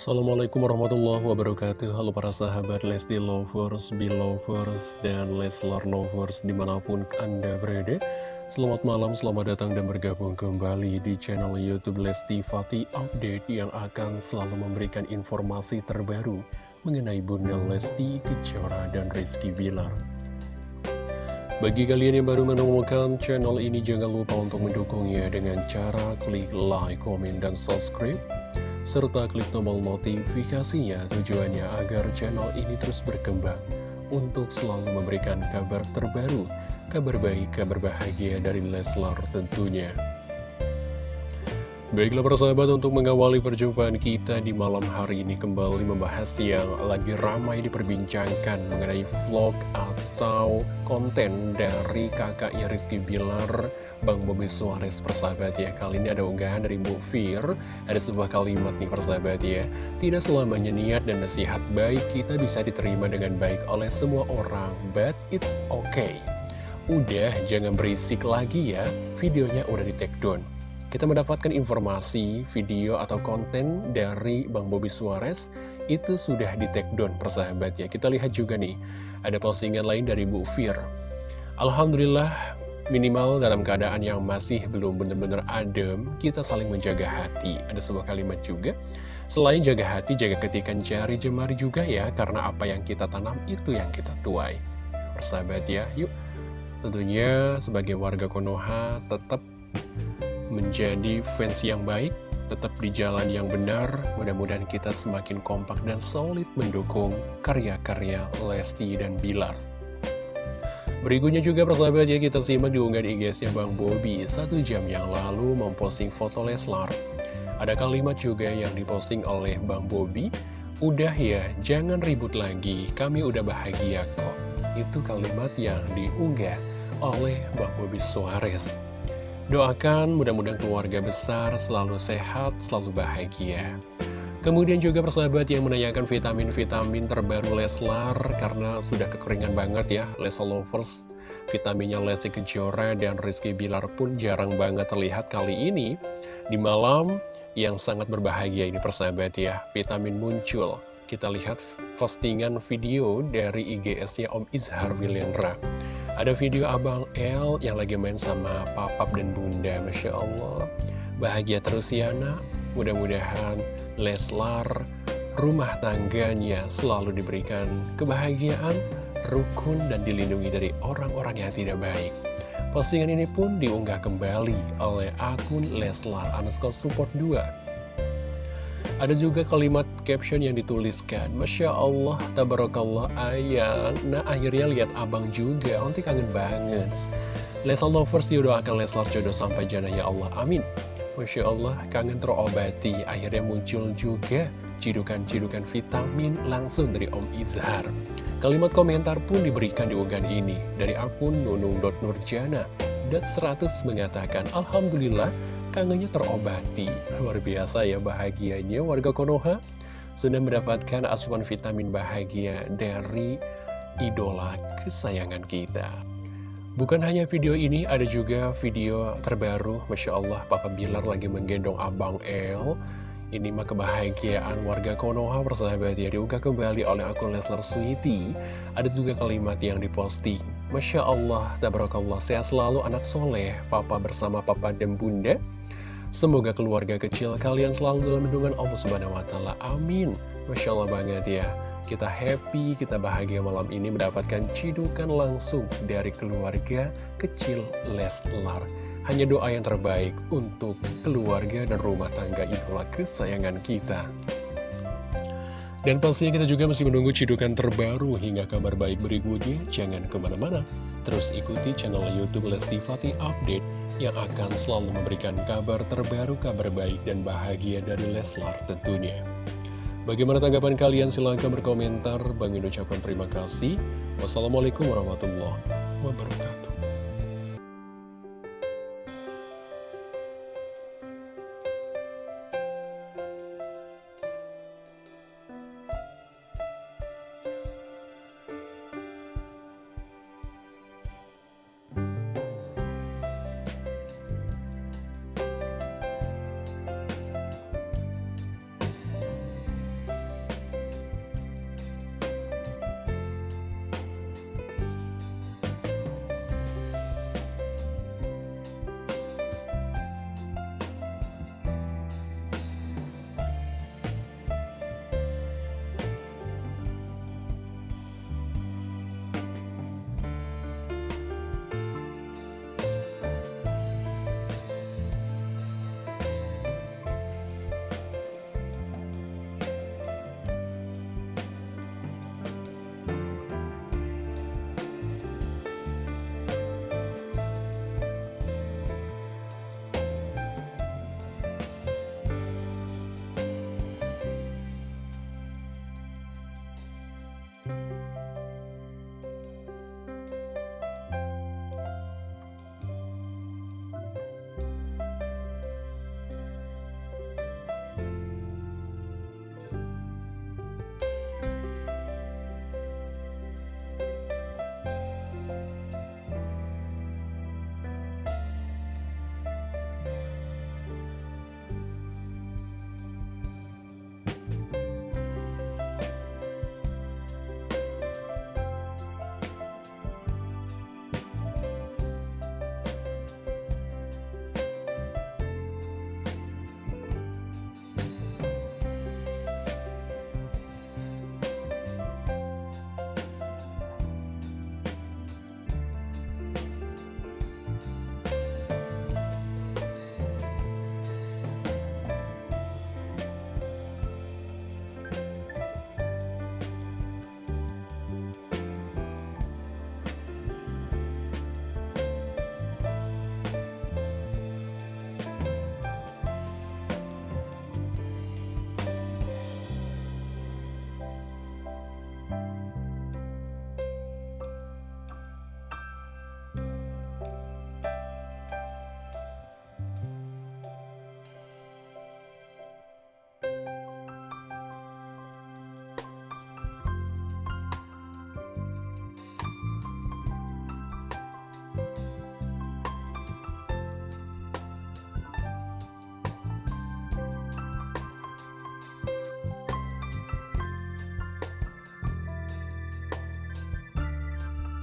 Assalamualaikum warahmatullahi wabarakatuh. Halo para sahabat Lesti Lovers, Belovers, dan Leslar Lovers di mana pun Anda berada. Selamat malam, selamat datang dan bergabung kembali di channel Youtube Lesti Fati Update Yang akan selalu memberikan informasi terbaru mengenai Bunda Lesti, Kejora, dan Rizky Bilar. Bagi kalian yang baru menemukan channel ini, jangan lupa untuk mendukungnya dengan cara klik like, komen, dan subscribe serta klik tombol notifikasinya tujuannya agar channel ini terus berkembang untuk selalu memberikan kabar terbaru, kabar baik, kabar bahagia dari Leslar tentunya. Baiklah persahabat untuk mengawali perjumpaan kita di malam hari ini kembali membahas yang lagi ramai diperbincangkan mengenai vlog atau konten dari kakaknya Rizky Bilar Bang Bobi Suarez. Persahabat ya Kali ini ada unggahan dari Bu Fir. Ada sebuah kalimat nih persahabat ya. Tidak selamanya niat dan nasihat baik kita bisa diterima dengan baik oleh semua orang But it's okay. Udah jangan berisik lagi ya. Videonya udah di take down Kita mendapatkan informasi video atau konten dari Bang Bobi Suarez Itu sudah di take down persahabat ya Kita lihat juga nih Ada postingan lain dari Bu Fir Alhamdulillah Minimal dalam keadaan yang masih belum benar-benar adem, kita saling menjaga hati. Ada sebuah kalimat juga, selain jaga hati, jaga ketikan jari jemari juga ya, karena apa yang kita tanam itu yang kita tuai. Persahabat ya, yuk. Tentunya sebagai warga Konoha tetap menjadi fans yang baik, tetap di jalan yang benar. Mudah-mudahan kita semakin kompak dan solid mendukung karya-karya Lesti dan Bilar. Berikutnya juga persahabat ya kita simak diunggah di IG-nya Bang Bobi. Satu jam yang lalu memposting foto Leslar. Ada kalimat juga yang diposting oleh Bang Bobi. Udah ya, jangan ribut lagi, kami udah bahagia kok. Itu kalimat yang diunggah oleh Bang Bobi Suarez Doakan mudah-mudahan keluarga besar selalu sehat, selalu bahagia. Kemudian juga persahabat yang menanyakan vitamin-vitamin terbaru Leslar Karena sudah kekeringan banget ya Leslar Lovers. Vitaminnya Lesti Kejora dan Rizky Bilar pun jarang banget terlihat kali ini. Di malam yang sangat berbahagia ini persahabat ya Vitamin muncul. Kita lihat postingan video dari IGS-nya Om Izhar Wilendra Ada video Abang L yang lagi main sama papap dan bunda Masya Allah Bahagia terus ya nak Mudah-mudahan Leslar rumah tangganya selalu diberikan kebahagiaan, rukun, dan dilindungi dari orang-orang yang tidak baik. Postingan ini pun diunggah kembali oleh akun Leslar underscore support 2. Ada juga kalimat caption yang dituliskan Masya Allah, tabarakallah ayang Nah akhirnya lihat abang juga, nanti kangen banget Leslar Lovers didoakan Leslar jodoh sampai jana ya Allah, amin Masya Allah, kangen terobati. Akhirnya muncul juga cidukan-cidukan vitamin langsung dari Om Izhar. Kalimat komentar pun diberikan di unggahan ini dari akun nunung.nurjana. Dan 100 mengatakan, Alhamdulillah, kangennya terobati. Luar biasa ya bahagianya warga Konoha. Sudah mendapatkan asupan vitamin bahagia dari idola kesayangan kita. Bukan hanya video ini, ada juga video terbaru, Masya Allah, Papa Bilar lagi menggendong Abang El. Ini mah kebahagiaan warga Konoha persahabat ya, diunggah kembali oleh akun Leslar Sweety. Ada juga kalimat yang diposting. Masya Allah, tabarakallah, sehat selalu anak soleh, Papa bersama Papa dan Bunda. Semoga keluarga kecil kalian selalu dalam lindungan Allah Subhanahu Wa Taala. Amin. Masya Allah banget ya. Kita happy, kita bahagia malam ini mendapatkan cidukan langsung dari keluarga kecil Leslar. Hanya doa yang terbaik untuk keluarga dan rumah tangga idola kesayangan kita. Dan pastinya kita juga masih menunggu cidukan terbaru hingga kabar baik berikutnya. Jangan ke mana-mana, terus ikuti channel Youtube Lesti Fatih Update yang akan selalu memberikan kabar terbaru, kabar baik dan bahagia dari Leslar tentunya. Bagaimana tanggapan kalian? Silahkan berkomentar. Bang ucapkan terima kasih. Wassalamualaikum warahmatullahi wabarakatuh.